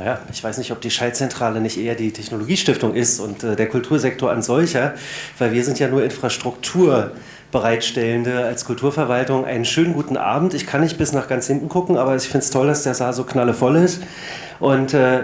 naja, ich weiß nicht, ob die Schaltzentrale nicht eher die Technologiestiftung ist und äh, der Kultursektor an solcher, weil wir sind ja nur Infrastruktur Bereitstellende als Kulturverwaltung einen schönen guten Abend. Ich kann nicht bis nach ganz hinten gucken, aber ich finde es toll, dass der Saal so knallevoll ist. Und äh,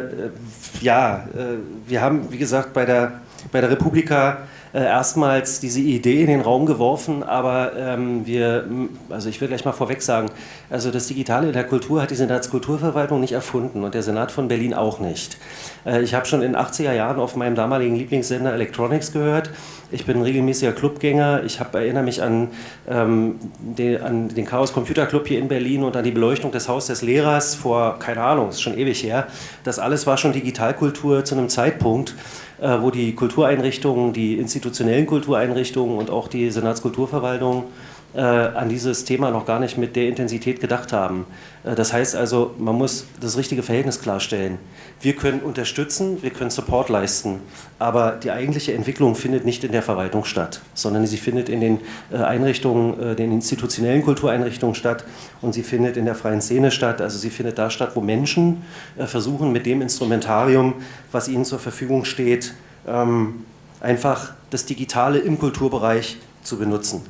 ja, äh, wir haben, wie gesagt, bei der, bei der Republika äh, erstmals diese Idee in den Raum geworfen, aber ähm, wir, also ich will gleich mal vorweg sagen, also das Digitale in der Kultur hat die Senatskulturverwaltung nicht erfunden und der Senat von Berlin auch nicht. Äh, ich habe schon in den 80er Jahren auf meinem damaligen Lieblingssender Electronics gehört. Ich bin ein regelmäßiger Clubgänger. Ich hab, erinnere mich an, ähm, den, an den Chaos Computer Club hier in Berlin und an die Beleuchtung des Haus des Lehrers vor, keine Ahnung, ist schon ewig her. Das alles war schon Digitalkultur zu einem Zeitpunkt, wo die Kultureinrichtungen, die institutionellen Kultureinrichtungen und auch die Senatskulturverwaltung äh, an dieses Thema noch gar nicht mit der Intensität gedacht haben. Äh, das heißt also, man muss das richtige Verhältnis klarstellen. Wir können unterstützen, wir können Support leisten, aber die eigentliche Entwicklung findet nicht in der Verwaltung statt, sondern sie findet in den äh, Einrichtungen, äh, den institutionellen Kultureinrichtungen statt und sie findet in der freien Szene statt. Also sie findet da statt, wo Menschen äh, versuchen, mit dem Instrumentarium, was ihnen zur Verfügung steht, ähm, einfach das Digitale im Kulturbereich zu benutzen.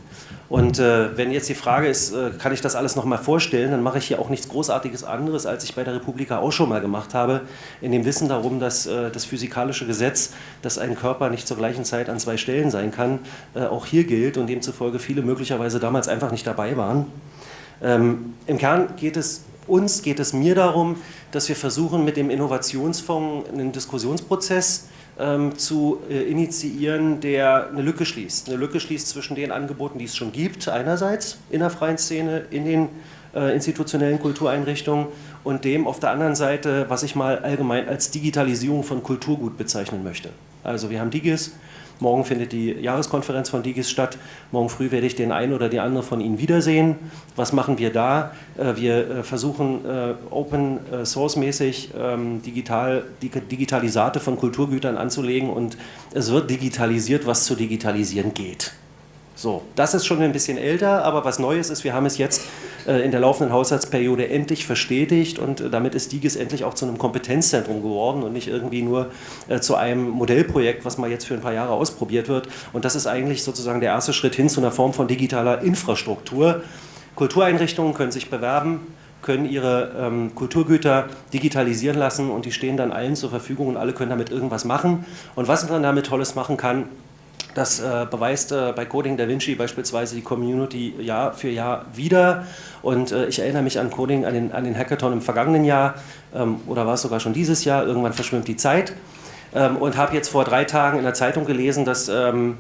Und äh, wenn jetzt die Frage ist, äh, kann ich das alles nochmal vorstellen, dann mache ich hier auch nichts Großartiges anderes, als ich bei der Republika auch schon mal gemacht habe, in dem Wissen darum, dass äh, das physikalische Gesetz, dass ein Körper nicht zur gleichen Zeit an zwei Stellen sein kann, äh, auch hier gilt und demzufolge viele möglicherweise damals einfach nicht dabei waren. Ähm, Im Kern geht es uns, geht es mir darum, dass wir versuchen, mit dem Innovationsfonds einen Diskussionsprozess ähm, zu äh, initiieren, der eine Lücke schließt. Eine Lücke schließt zwischen den Angeboten, die es schon gibt, einerseits in der freien Szene, in den äh, institutionellen Kultureinrichtungen und dem auf der anderen Seite, was ich mal allgemein als Digitalisierung von Kulturgut bezeichnen möchte. Also wir haben Digis, Morgen findet die Jahreskonferenz von Digis statt. Morgen früh werde ich den einen oder die andere von Ihnen wiedersehen. Was machen wir da? Äh, wir äh, versuchen äh, Open Source mäßig ähm, digital, Digitalisate von Kulturgütern anzulegen und es wird digitalisiert, was zu digitalisieren geht. So, das ist schon ein bisschen älter, aber was Neues ist, wir haben es jetzt äh, in der laufenden Haushaltsperiode endlich verstetigt und äh, damit ist DIGES endlich auch zu einem Kompetenzzentrum geworden und nicht irgendwie nur äh, zu einem Modellprojekt, was mal jetzt für ein paar Jahre ausprobiert wird. Und das ist eigentlich sozusagen der erste Schritt hin zu einer Form von digitaler Infrastruktur. Kultureinrichtungen können sich bewerben, können ihre ähm, Kulturgüter digitalisieren lassen und die stehen dann allen zur Verfügung und alle können damit irgendwas machen. Und was man damit Tolles machen kann, das äh, beweist äh, bei Coding Da Vinci beispielsweise die Community Jahr für Jahr wieder. Und äh, ich erinnere mich an Coding, an den, an den Hackathon im vergangenen Jahr ähm, oder war es sogar schon dieses Jahr, irgendwann verschwimmt die Zeit. Ähm, und habe jetzt vor drei Tagen in der Zeitung gelesen, dass, ähm,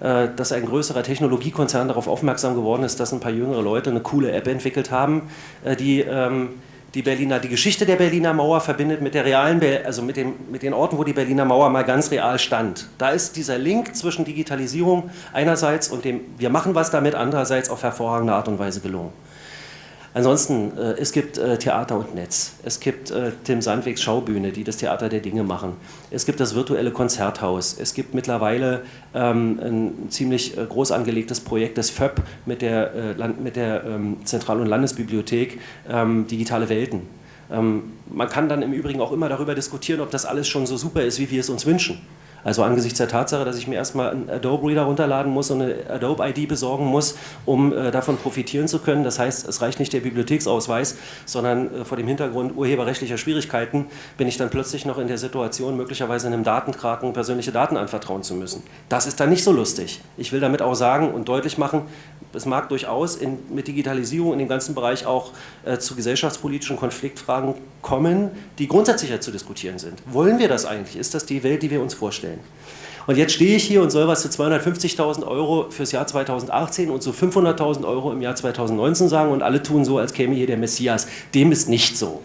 äh, dass ein größerer Technologiekonzern darauf aufmerksam geworden ist, dass ein paar jüngere Leute eine coole App entwickelt haben, äh, die ähm, die Berliner, die Geschichte der Berliner Mauer verbindet mit der realen, also mit, dem, mit den Orten, wo die Berliner Mauer mal ganz real stand. Da ist dieser Link zwischen Digitalisierung einerseits und dem, wir machen was damit, andererseits auf hervorragende Art und Weise gelungen. Ansonsten, äh, es gibt äh, Theater und Netz. Es gibt äh, Tim Sandwegs Schaubühne, die das Theater der Dinge machen. Es gibt das virtuelle Konzerthaus. Es gibt mittlerweile ähm, ein ziemlich äh, groß angelegtes Projekt des FÖB mit der, äh, mit der ähm, Zentral- und Landesbibliothek ähm, Digitale Welten. Ähm, man kann dann im Übrigen auch immer darüber diskutieren, ob das alles schon so super ist, wie wir es uns wünschen. Also angesichts der Tatsache, dass ich mir erstmal einen Adobe Reader runterladen muss und eine Adobe ID besorgen muss, um äh, davon profitieren zu können. Das heißt, es reicht nicht der Bibliotheksausweis, sondern äh, vor dem Hintergrund urheberrechtlicher Schwierigkeiten bin ich dann plötzlich noch in der Situation, möglicherweise einem Datenkraken persönliche Daten anvertrauen zu müssen. Das ist dann nicht so lustig. Ich will damit auch sagen und deutlich machen, es mag durchaus in, mit Digitalisierung in dem ganzen Bereich auch äh, zu gesellschaftspolitischen Konfliktfragen kommen, die grundsätzlicher zu diskutieren sind. Wollen wir das eigentlich? Ist das die Welt, die wir uns vorstellen? Und jetzt stehe ich hier und soll was zu 250.000 Euro fürs Jahr 2018 und zu 500.000 Euro im Jahr 2019 sagen und alle tun so, als käme hier der Messias. Dem ist nicht so.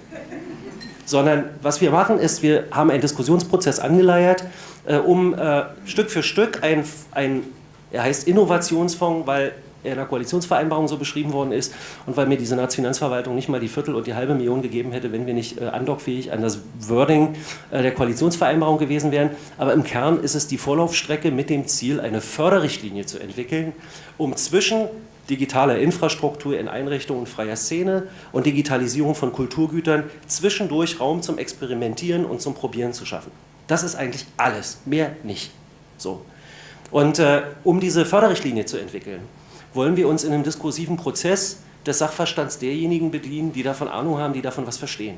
Sondern was wir machen ist, wir haben einen Diskussionsprozess angeleiert, äh, um äh, Stück für Stück ein, ein, er heißt Innovationsfonds, weil der Koalitionsvereinbarung so beschrieben worden ist und weil mir die Senatsfinanzverwaltung nicht mal die Viertel und die halbe Million gegeben hätte, wenn wir nicht äh, andockfähig an das Wording äh, der Koalitionsvereinbarung gewesen wären. Aber im Kern ist es die Vorlaufstrecke mit dem Ziel, eine Förderrichtlinie zu entwickeln, um zwischen digitaler Infrastruktur in Einrichtungen freier Szene und Digitalisierung von Kulturgütern zwischendurch Raum zum Experimentieren und zum Probieren zu schaffen. Das ist eigentlich alles, mehr nicht. So. Und äh, um diese Förderrichtlinie zu entwickeln, wollen wir uns in einem diskursiven Prozess des Sachverstands derjenigen bedienen, die davon Ahnung haben, die davon was verstehen.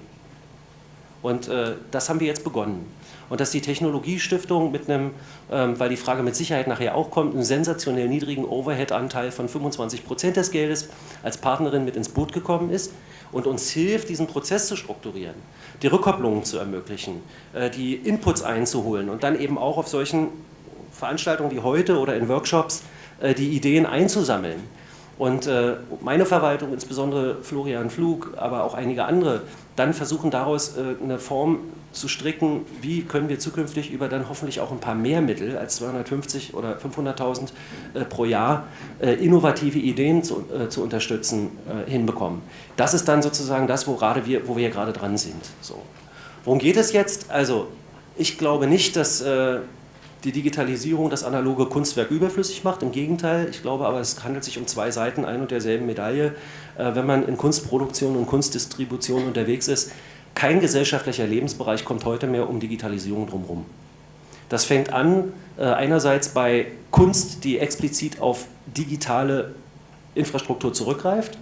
Und äh, das haben wir jetzt begonnen. Und dass die Technologiestiftung mit einem, ähm, weil die Frage mit Sicherheit nachher auch kommt, einen sensationell niedrigen Overhead-Anteil von 25 Prozent des Geldes als Partnerin mit ins Boot gekommen ist und uns hilft, diesen Prozess zu strukturieren, die Rückkopplungen zu ermöglichen, äh, die Inputs einzuholen und dann eben auch auf solchen Veranstaltungen wie heute oder in Workshops die Ideen einzusammeln. Und äh, meine Verwaltung, insbesondere Florian Flug, aber auch einige andere, dann versuchen daraus äh, eine Form zu stricken, wie können wir zukünftig über dann hoffentlich auch ein paar mehr Mittel als 250 oder 500.000 äh, pro Jahr äh, innovative Ideen zu, äh, zu unterstützen äh, hinbekommen. Das ist dann sozusagen das, wo, gerade wir, wo wir gerade dran sind. So. Worum geht es jetzt? Also ich glaube nicht, dass äh, die Digitalisierung das analoge Kunstwerk überflüssig macht. Im Gegenteil, ich glaube aber, es handelt sich um zwei Seiten ein und derselben Medaille. Äh, wenn man in Kunstproduktion und Kunstdistribution unterwegs ist, kein gesellschaftlicher Lebensbereich kommt heute mehr um Digitalisierung drumherum. Das fängt an äh, einerseits bei Kunst, die explizit auf digitale Infrastruktur zurückgreift.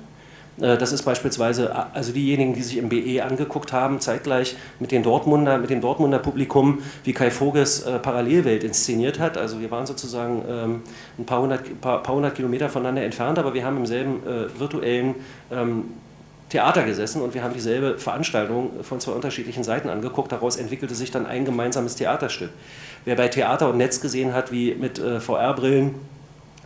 Äh, das ist beispielsweise, also diejenigen, die sich im BE angeguckt haben, zeitgleich mit, den Dortmunder, mit dem Dortmunder Publikum, wie Kai Voges äh, Parallelwelt inszeniert hat. Also wir waren sozusagen ähm, ein paar hundert, paar, paar hundert Kilometer voneinander entfernt, aber wir haben im selben äh, virtuellen ähm, Theater gesessen und wir haben dieselbe Veranstaltung von zwei unterschiedlichen Seiten angeguckt. Daraus entwickelte sich dann ein gemeinsames Theaterstück. Wer bei Theater und Netz gesehen hat, wie mit äh, VR-Brillen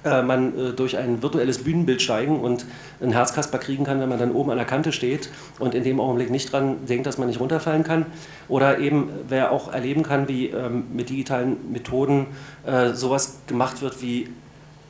man äh, durch ein virtuelles Bühnenbild steigen und einen Herzkasper kriegen kann, wenn man dann oben an der Kante steht und in dem Augenblick nicht dran denkt, dass man nicht runterfallen kann. Oder eben, wer auch erleben kann, wie ähm, mit digitalen Methoden äh, sowas gemacht wird wie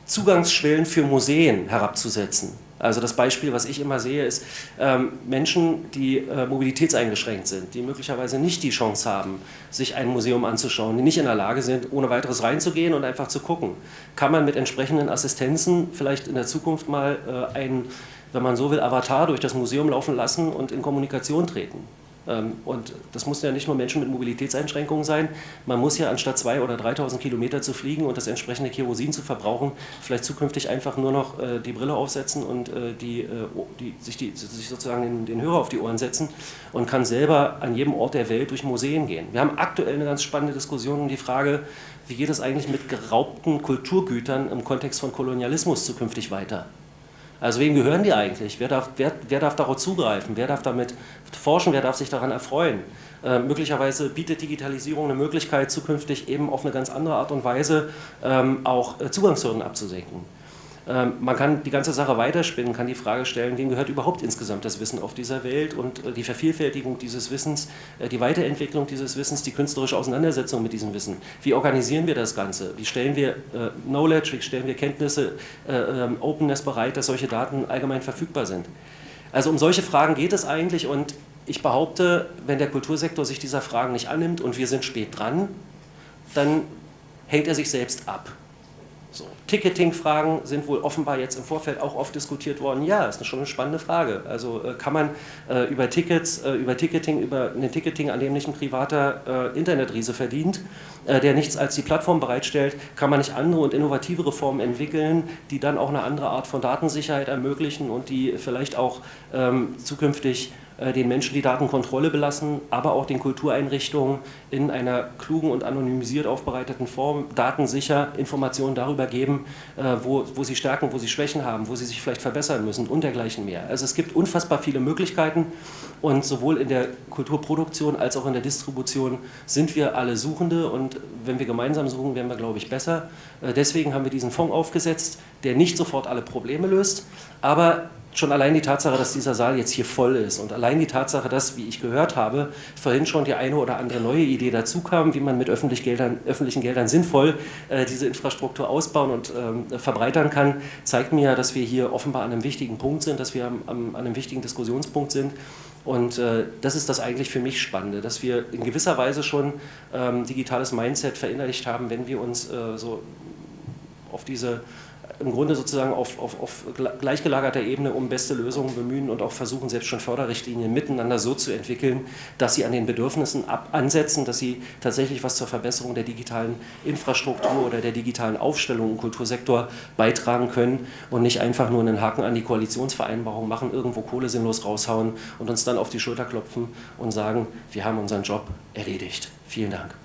Zugangsschwellen für Museen herabzusetzen. Also das Beispiel, was ich immer sehe, ist ähm, Menschen, die äh, mobilitätseingeschränkt sind, die möglicherweise nicht die Chance haben, sich ein Museum anzuschauen, die nicht in der Lage sind, ohne weiteres reinzugehen und einfach zu gucken. Kann man mit entsprechenden Assistenzen vielleicht in der Zukunft mal äh, einen, wenn man so will, Avatar durch das Museum laufen lassen und in Kommunikation treten? Ähm, und das muss ja nicht nur Menschen mit Mobilitätseinschränkungen sein. Man muss ja anstatt 2.000 oder 3.000 Kilometer zu fliegen und das entsprechende Kerosin zu verbrauchen, vielleicht zukünftig einfach nur noch äh, die Brille aufsetzen und äh, die, äh, die, sich, die, sich sozusagen den, den Hörer auf die Ohren setzen und kann selber an jedem Ort der Welt durch Museen gehen. Wir haben aktuell eine ganz spannende Diskussion um die Frage, wie geht es eigentlich mit geraubten Kulturgütern im Kontext von Kolonialismus zukünftig weiter? Also wem gehören die eigentlich? Wer darf, wer, wer darf darauf zugreifen? Wer darf damit forschen? Wer darf sich daran erfreuen? Äh, möglicherweise bietet Digitalisierung eine Möglichkeit, zukünftig eben auf eine ganz andere Art und Weise ähm, auch äh, Zugangshürden abzusenken. Ähm, man kann die ganze Sache weiterspinnen, kann die Frage stellen, wem gehört überhaupt insgesamt das Wissen auf dieser Welt und äh, die Vervielfältigung dieses Wissens, äh, die Weiterentwicklung dieses Wissens, die künstlerische Auseinandersetzung mit diesem Wissen. Wie organisieren wir das Ganze? Wie stellen wir äh, Knowledge, wie stellen wir Kenntnisse, ähm, Openness bereit, dass solche Daten allgemein verfügbar sind? Also um solche Fragen geht es eigentlich und ich behaupte, wenn der Kultursektor sich dieser Fragen nicht annimmt und wir sind spät dran, dann hängt er sich selbst ab. So. Ticketing-Fragen sind wohl offenbar jetzt im Vorfeld auch oft diskutiert worden. Ja, ist schon eine spannende Frage. Also äh, kann man äh, über Tickets, äh, über Ticketing, über ein Ticketing, an dem nicht ein privater äh, Internetriese verdient, äh, der nichts als die Plattform bereitstellt, kann man nicht andere und innovativere Formen entwickeln, die dann auch eine andere Art von Datensicherheit ermöglichen und die vielleicht auch ähm, zukünftig den Menschen die Datenkontrolle belassen, aber auch den Kultureinrichtungen in einer klugen und anonymisiert aufbereiteten Form datensicher Informationen darüber geben, äh, wo, wo sie Stärken, wo sie Schwächen haben, wo sie sich vielleicht verbessern müssen und dergleichen mehr. Also es gibt unfassbar viele Möglichkeiten und sowohl in der Kulturproduktion als auch in der Distribution sind wir alle Suchende und wenn wir gemeinsam suchen, werden wir, glaube ich, besser. Äh, deswegen haben wir diesen Fonds aufgesetzt, der nicht sofort alle Probleme löst, aber schon allein die Tatsache, dass dieser Saal jetzt hier voll ist und allein die Tatsache, dass, wie ich gehört habe, vorhin schon die eine oder andere neue Idee dazu kam, wie man mit öffentlich Geldern, öffentlichen Geldern sinnvoll äh, diese Infrastruktur ausbauen und ähm, verbreitern kann, zeigt mir, dass wir hier offenbar an einem wichtigen Punkt sind, dass wir am, am, an einem wichtigen Diskussionspunkt sind. Und äh, das ist das eigentlich für mich Spannende, dass wir in gewisser Weise schon ähm, digitales Mindset verinnerlicht haben, wenn wir uns äh, so auf diese im Grunde sozusagen auf, auf, auf gleichgelagerter Ebene um beste Lösungen bemühen und auch versuchen, selbst schon Förderrichtlinien miteinander so zu entwickeln, dass sie an den Bedürfnissen ab ansetzen, dass sie tatsächlich was zur Verbesserung der digitalen Infrastruktur oder der digitalen Aufstellung im Kultursektor beitragen können und nicht einfach nur einen Haken an die Koalitionsvereinbarung machen, irgendwo Kohle sinnlos raushauen und uns dann auf die Schulter klopfen und sagen, wir haben unseren Job erledigt. Vielen Dank.